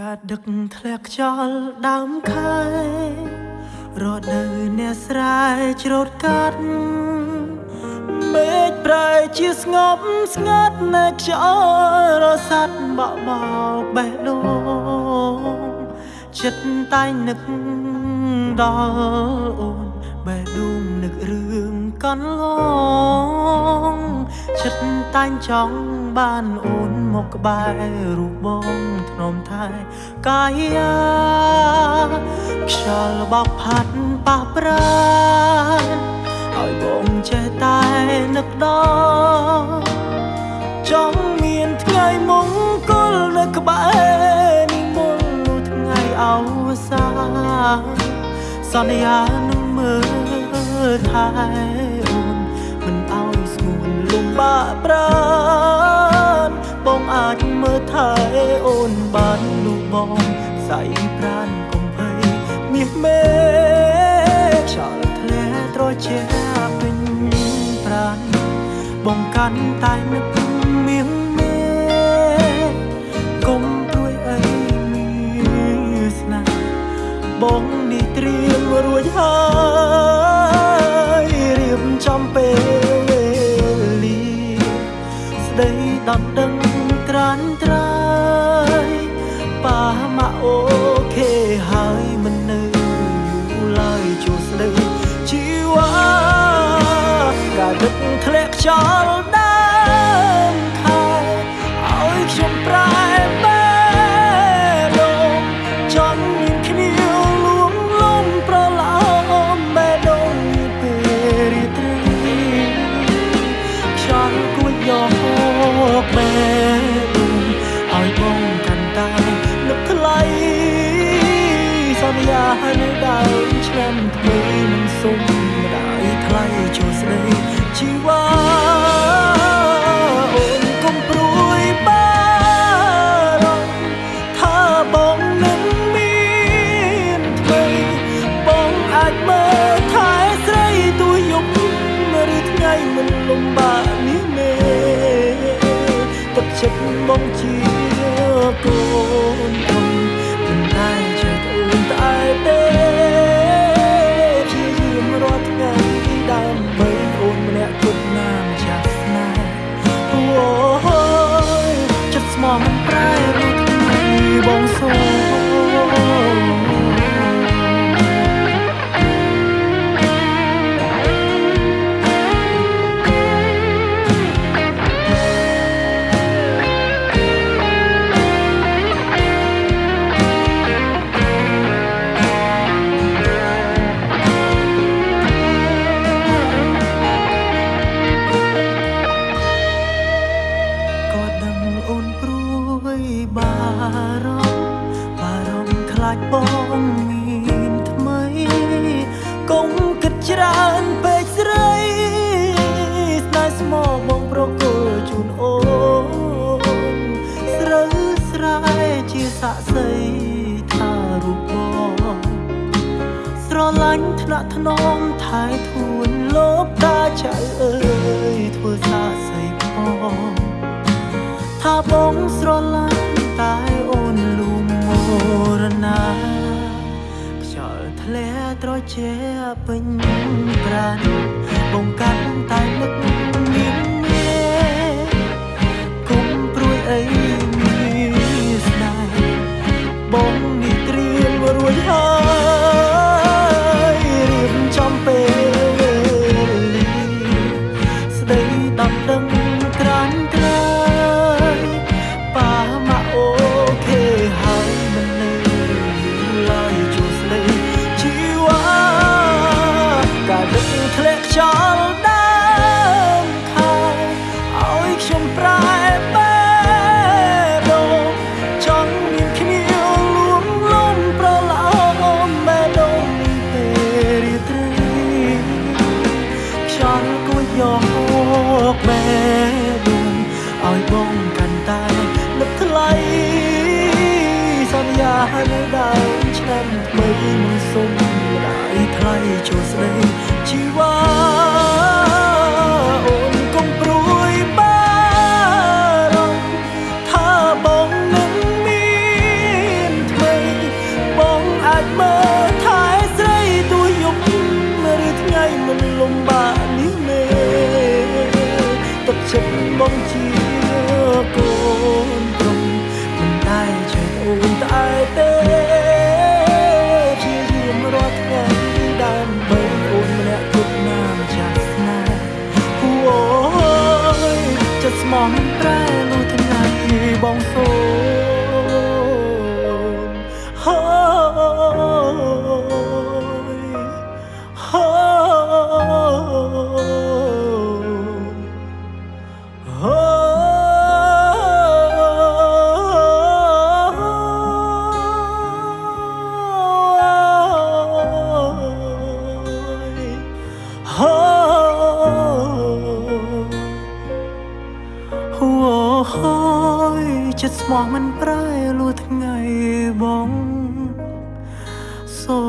កាដឹកធ្លាក់ខ្យល់ដើមខែរដូវអ្នកស្រែច្រូតកាត់មេឃប្រែជាស្ងប់ស្ងាត់នៅខ្យល់រសាត់បក់បោកបេះដូងចិត្តតែងនឹកដល់អូនបេះដូងនឹករឿងកន្លងចិត្តតែងចង់បានអូនមកក្បែររូបបង ធ្នមថែកាយាខ្យល់បោកផាត់ប៉ះប្រានឲ្យបងចេះតែនឹកដល់ចង់មានថ្ងៃមង្គលនៅក្បែរនេះមុនថ្ងៃអវសានសន្យានឹងមើលថែអូនមិនឲ្យស្ងួនលំបាកប្រានបងអាចមើលថែ បងកាន់តែនឹកមាសមេកុំព្រួយអីមានស្នេហ៍បងនេះត្រៀមរួចហើយរៀបចំពេលវេលាស្ដីដល់ដឹង ខ្យល់ដើមខែឲ្យខ្ញុំប្រែបែដូងចង់មានគ្នាលួងលំប្រឡំបែដូងនេះពេលរាត្រីខ្យល់គួចយកបែដូងឲ្យបងកាន់តែនឹកថ្លៃសន្យានៅដើមឆ្នាំថ្មីមិនសុំម្ដាយថ្លៃចូលស្ដីជីវ៉ា ឬថ្ងៃមិនលំបាកនេះមេទឹកចិត្តបងជាកូនអងមិនតែចេះអូនតែទេព្យាយាមរាល់ថ្ងៃដើម្បីអូនម្នាក់គត់ណាម្ចាស់ស្នេហ៍អូយចិត្តស្មោះមិនប្រែរួចថ្ងៃបងសូ បងមានថ្មីកុំគិតច្រើនពេកស្រីស្នេហ៍ស្មោះបងប្រគល់ជូនអូនស្រូវស្រែជាស័ក្តិសិទ្ធិថារូបបងស្រឡាញ់ថ្នាក់ថ្នមថែធួនលោកតាចៅអើយធ្វើសាកសីផងថាបងស្រឡាញ់ ជាពេញប្រាណ មកម៉ែទុំឲ្យបងកាន់តែនឹកថ្លៃសន្យានៅដើមឆ្នាំថ្មីមិនសុំម្ដាយថ្លៃចូលស្ដីជីវ៉ាអូនកុំព្រួយបារម្ភថាបងនឹងមានថ្មីបងអាចមើល ត្អែទេជាយាមរត់ថ្ងៃដើម្បីអូនម្នាក់គ្រប់ណាមចាស់ស្នេហ៍អូយចិត្តស្មងប្រែលុះថ្ងៃបងសូ មានប្រែលួថ្ងៃបងសូ